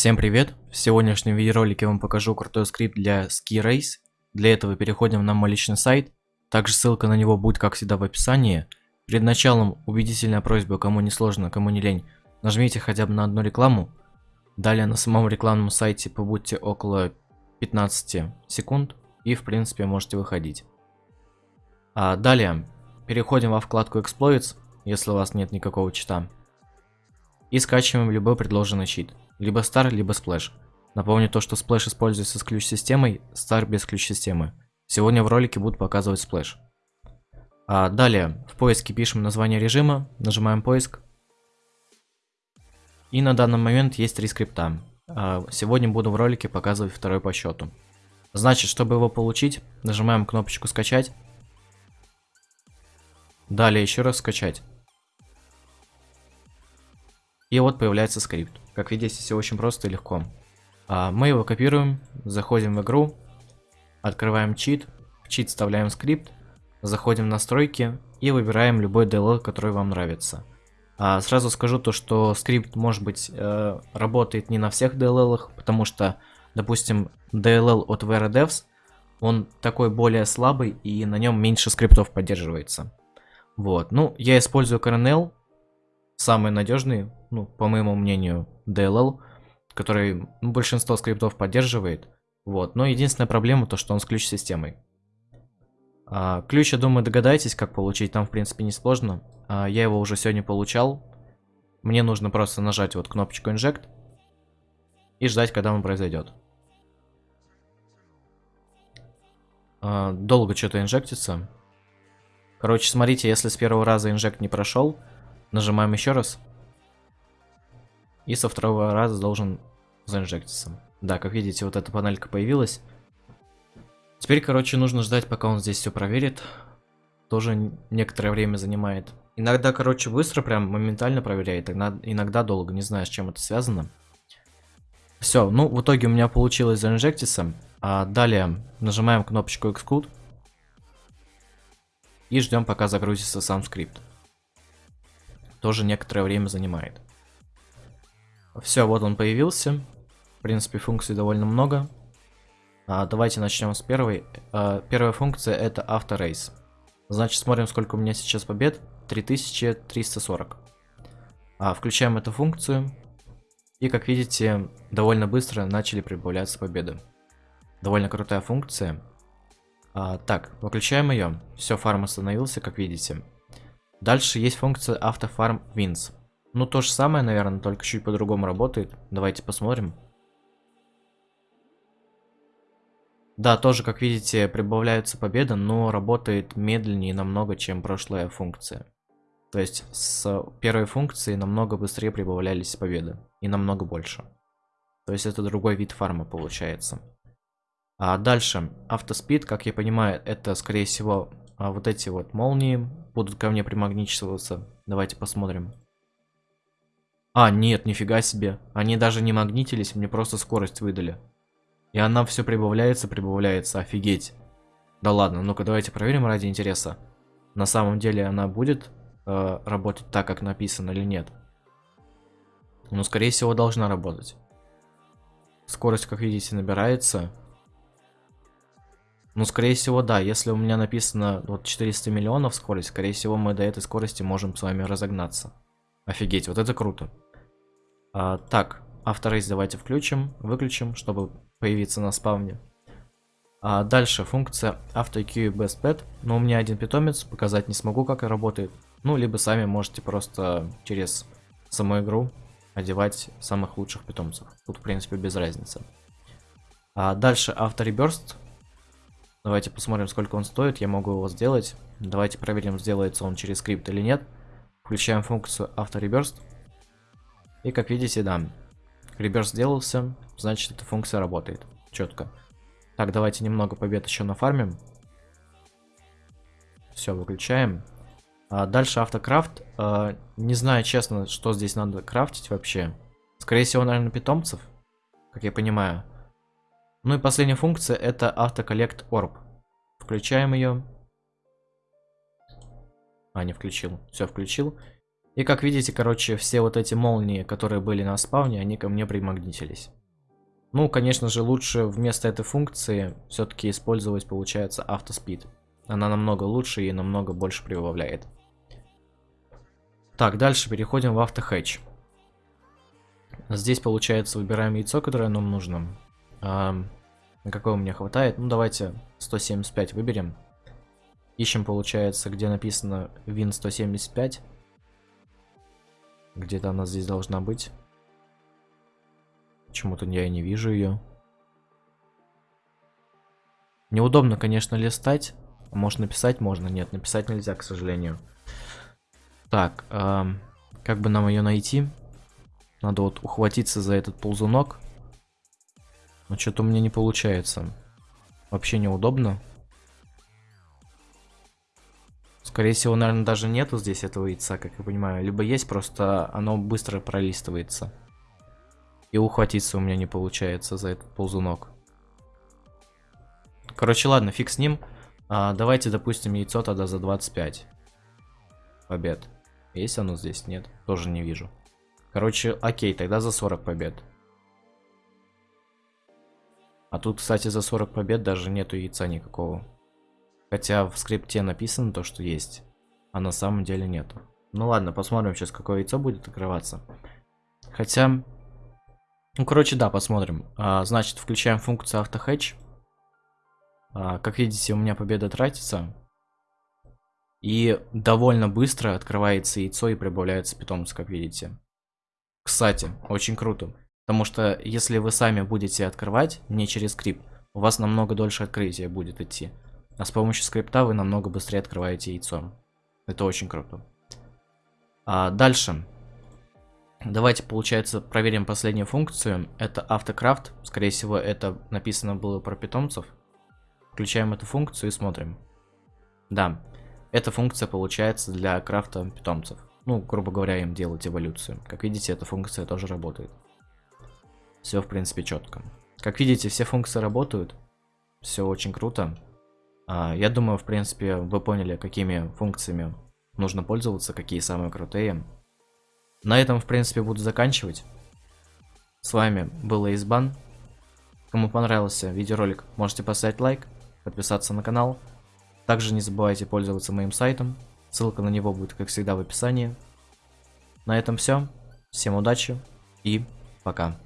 Всем привет! В сегодняшнем видеоролике я вам покажу крутой скрипт для Ski Race. Для этого переходим на мой личный сайт. Также ссылка на него будет как всегда в описании. Перед началом убедительная просьба, кому не сложно, кому не лень, нажмите хотя бы на одну рекламу. Далее на самом рекламном сайте побудьте около 15 секунд и в принципе можете выходить. А далее переходим во вкладку Exploits, если у вас нет никакого чита. И скачиваем любой предложенный чит. Либо Star, либо Splash. Напомню то, что Splash используется с ключ-системой, Star без ключ-системы. Сегодня в ролике буду показывать Splash. А далее, в поиске пишем название режима, нажимаем поиск. И на данный момент есть три скрипта. А сегодня буду в ролике показывать второй по счету. Значит, чтобы его получить, нажимаем кнопочку скачать. Далее еще раз скачать. И вот появляется скрипт. Как видите, все очень просто и легко. А, мы его копируем, заходим в игру, открываем чит, в чит вставляем скрипт, заходим в настройки и выбираем любой DLL, который вам нравится. А, сразу скажу то, что скрипт, может быть, э, работает не на всех DLL, потому что, допустим, DLL от VRDevs, он такой более слабый и на нем меньше скриптов поддерживается. Вот, ну, я использую Kernel, самый надежный, ну, по моему мнению, DLL, который ну, большинство скриптов поддерживает. Вот, но единственная проблема то, что он с ключ-системой. А, ключ, я думаю, догадаетесь, как получить, там, в принципе, не сложно. А, я его уже сегодня получал. Мне нужно просто нажать вот кнопочку Inject и ждать, когда он произойдет. А, долго что-то инжектится. Короче, смотрите, если с первого раза инжект не прошел, Нажимаем еще раз. И со второго раза должен заинжектиться. Да, как видите, вот эта панелька появилась. Теперь, короче, нужно ждать, пока он здесь все проверит. Тоже некоторое время занимает. Иногда, короче, быстро, прям моментально проверяет, иногда долго, не знаю, с чем это связано. Все, ну, в итоге у меня получилось заинжектиться. А далее нажимаем кнопочку Exclude. И ждем, пока загрузится сам скрипт тоже некоторое время занимает. Все, вот он появился. В принципе, функций довольно много. А, давайте начнем с первой. А, первая функция это авторейс. Значит, смотрим, сколько у меня сейчас побед. 3340. А, включаем эту функцию. И, как видите, довольно быстро начали прибавляться победы. Довольно крутая функция. А, так, выключаем ее. Все, фарм остановился, как видите. Дальше есть функция автофарм wins. Ну, то же самое, наверное, только чуть по-другому работает. Давайте посмотрим. Да, тоже, как видите, прибавляются победы, но работает медленнее намного, чем прошлая функция. То есть с первой функции намного быстрее прибавлялись победы. И намного больше. То есть это другой вид фарма получается. А дальше, автоспид, как я понимаю, это скорее всего а вот эти вот молнии будут ко мне примагничиваться. Давайте посмотрим. А, нет, нифига себе. Они даже не магнитились, мне просто скорость выдали. И она все прибавляется, прибавляется, офигеть. Да ладно, ну-ка давайте проверим ради интереса. На самом деле она будет э, работать так, как написано или нет. Ну, скорее всего, должна работать. Скорость, как видите, набирается. Ну, скорее всего, да. Если у меня написано вот 400 миллионов скорость, скорее всего, мы до этой скорости можем с вами разогнаться. Офигеть, вот это круто. А, так, авторейс давайте включим, выключим, чтобы появиться на спавне. А дальше функция AutoQ Best Pet. Но у меня один питомец, показать не смогу, как работает. Ну, либо сами можете просто через саму игру одевать самых лучших питомцев. Тут, в принципе, без разницы. А дальше автореберст. Давайте посмотрим, сколько он стоит. Я могу его сделать. Давайте проверим, сделается он через скрипт или нет. Включаем функцию автореберст. И как видите, да, реберст сделался, значит эта функция работает. Четко. Так, давайте немного побед еще нафармим. Все, выключаем. А дальше автокрафт. А, не знаю, честно, что здесь надо крафтить вообще. Скорее всего, наверное, питомцев, как я понимаю. Ну и последняя функция это автоколлект orb. Включаем ее. А, не включил. Все, включил. И как видите, короче, все вот эти молнии, которые были на спауне, они ко мне примагнитились. Ну, конечно же, лучше вместо этой функции все-таки использовать, получается, автоспид. Она намного лучше и намного больше прибавляет. Так, дальше переходим в автохэтч. Здесь, получается, выбираем яйцо, которое нам нужно. А, какого мне хватает? Ну, давайте 175 выберем. Ищем, получается, где написано Win 175. Где-то она здесь должна быть. Почему-то я не вижу ее. Неудобно, конечно, листать. Может написать можно? Нет, написать нельзя, к сожалению. Так, эм, как бы нам ее найти? Надо вот ухватиться за этот ползунок. Но что-то у меня не получается. Вообще неудобно. Скорее всего, наверное, даже нету здесь этого яйца, как я понимаю. Либо есть, просто оно быстро пролистывается. И ухватиться у меня не получается за этот ползунок. Короче, ладно, фиг с ним. А, давайте, допустим, яйцо тогда за 25. Побед. Есть оно здесь? Нет, тоже не вижу. Короче, окей, тогда за 40 побед. А тут, кстати, за 40 побед даже нету яйца никакого. Хотя в скрипте написано то, что есть. А на самом деле нету. Ну ладно, посмотрим сейчас, какое яйцо будет открываться. Хотя... Ну, короче, да, посмотрим. А, значит, включаем функцию автохедж. А, как видите, у меня победа тратится. И довольно быстро открывается яйцо и прибавляется питомец, как видите. Кстати, очень круто. Потому что если вы сами будете открывать, не через скрипт, у вас намного дольше открытие будет идти. А с помощью скрипта вы намного быстрее открываете яйцо. Это очень круто. А дальше. Давайте, получается, проверим последнюю функцию. Это автокрафт. Скорее всего, это написано было про питомцев. Включаем эту функцию и смотрим. Да, эта функция получается для крафта питомцев ну, грубо говоря, им делать эволюцию. Как видите, эта функция тоже работает. Все, в принципе, четко. Как видите, все функции работают. Все очень круто. А, я думаю, в принципе, вы поняли, какими функциями нужно пользоваться, какие самые крутые. На этом, в принципе, буду заканчивать. С вами был Избан. Кому понравился видеоролик, можете поставить лайк, подписаться на канал. Также не забывайте пользоваться моим сайтом Ссылка на него будет, как всегда, в описании. На этом все. Всем удачи и пока.